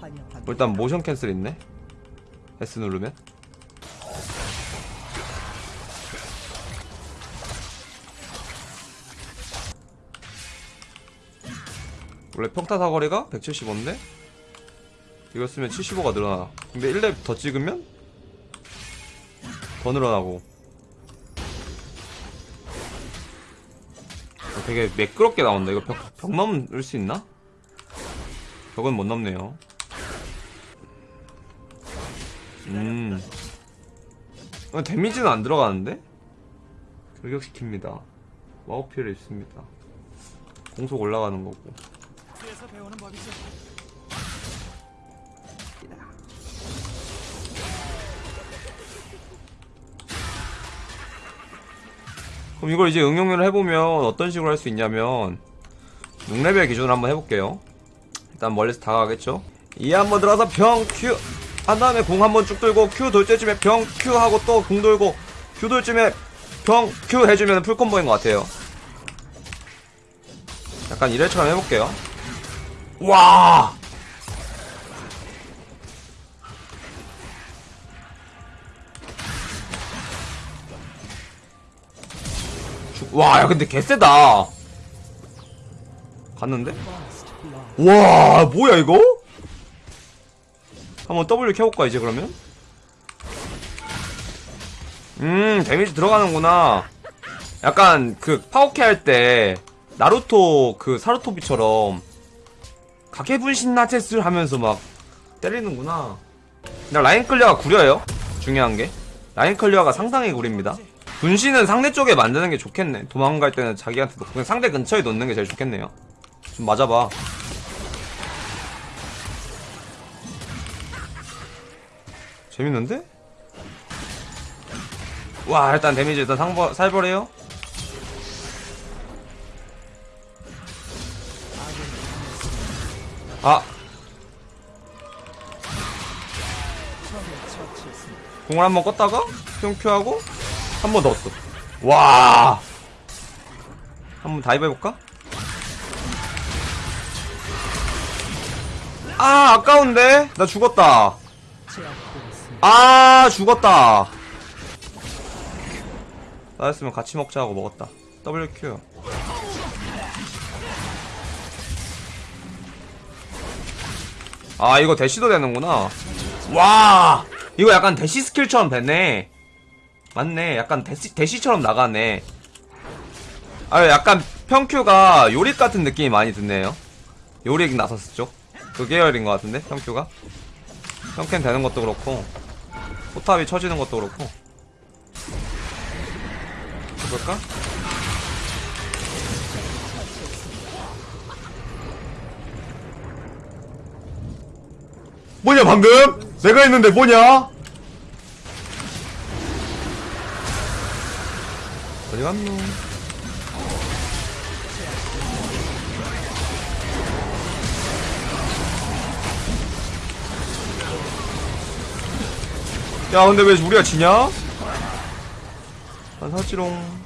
환영합니다. 일단 모션 캔슬 있네? S 누르면? 원래 평타 사거리가 175인데? 이거 쓰면 75가 늘어나 근데 1렙 더 찍으면? 더 늘어나고. 어, 되게 매끄럽게 나온다 이거 벽, 벽 넘을 수 있나? 벽은 못 넘네요 음. 어, 데미지는 안 들어가는데? 결격시킵니다. 마우피를 있습니다. 공속 올라가는 거고. 에서 배우는 법이죠. 그럼 이걸 이제 응용을 해보면 어떤 식으로 할 수 있냐면 6레벨 기준으로 한번 해볼게요. 일단 멀리서 다가가겠죠? E 한번 들어서 병 Q! 한 다음에 궁 한번 쭉 돌고 Q 돌 때쯤에 병 Q 하고 또 궁 돌고 Q 돌쯤에 병 Q 해주면 full combo인 것 같아요. 약간 이래처럼 해볼게요. 와! 주- 와, 야, 근데 개쎄다. 갔는데? 와, 뭐야, 이거? 한번 W 켜볼까, 이제 그러면? 음, 데미지 들어가는구나. 약간, 그, 파오캐 할 때, 나루토, 그, 사루토비처럼, 카게분신 나체스 하면서 막, 때리는구나. 근데 line clear가 구려요. 중요한 게. line clear가 상당히 구립니다. 분신은 상대 쪽에 만드는 게 좋겠네. 도망갈 때는 자기한테 놓고 상대 근처에 놓는 게 제일 좋겠네요. 좀 맞아봐. 재밌는데? 와 일단 데미지 일단 상버, 살벌해요. 아 공을 한번 껐다가 뿅큐하고 한 번 넣었어. 와. 한번 다이브 해볼까? 아 아까운데 나 죽었다. 아 죽었다. 나였으면 같이 먹자 하고 먹었다. WQ. 아 이거 대시도 되는구나. 와 이거 약간 대시 스킬처럼 됐네. 맞네. 약간 대시 대시처럼 나가네. 아 약간 평큐가 요릭 같은 느낌이 많이 드네요. 요릭 나섰을 쪽. 그 계열인 것 같은데 평큐가. 평캔 되는 것도 그렇고 포탑이 쳐지는 것도 그렇고 해볼까? 뭐냐 방금? 내가 했는데 뭐냐? 어디 갔노? 야 근데 왜 우리가 지냐? 난 사지롱.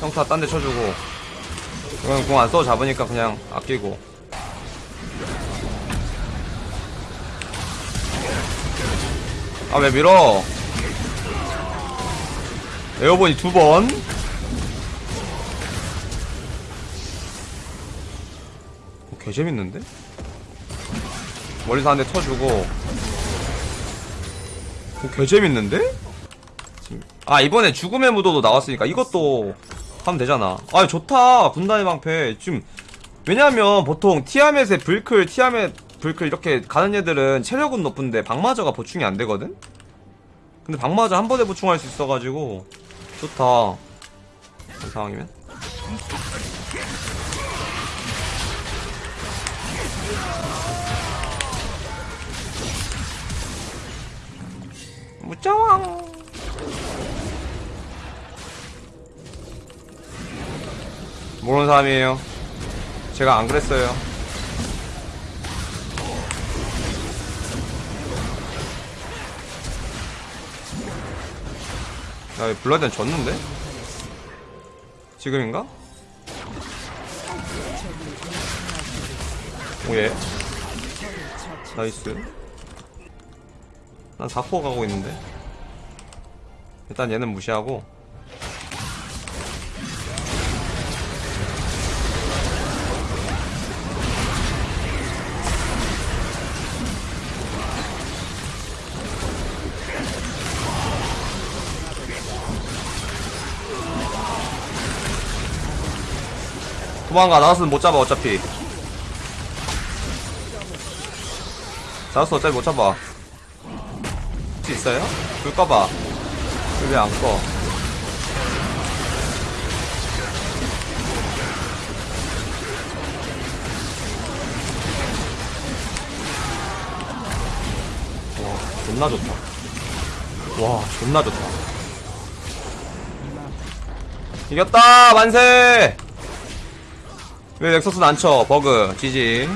형사 딴데 쳐주고. 이건 공안 써? 잡으니까 그냥 아끼고. 아 왜 밀어? 에어본이 두번 개 재밌는데? 멀리서 한대 터주고 어, 개 재밌는데? 지금- 아 이번에 죽음의 무도도 나왔으니까 이것도 하면 되잖아 아 좋다 분단의 방패 지금 왜냐면 보통 티아멧의 불클 티아멧 불클 이렇게 가는 애들은 체력은 높은데 방마저가 보충이 안 되거든? 근데 방마저 한 번에 보충할 수 있어가지고 좋다 그런 상황이면 무짜왕 모르는 사람이에요. 제가 안 그랬어요. 야 블라디안 졌는데? 지금인가? 오예. 나이스. 난 4포 가고 있는데 일단 얘는 무시하고. 도망가. 나왔으면 못 잡아 어차피. 나왔어 어차피 못 잡아. 혹시 있어요? 불 꺼봐 왜안 꺼? 와 존나 좋다 와 존나 좋다 이겼다 만세 왜 넥서스는 안 쳐? 버그 지지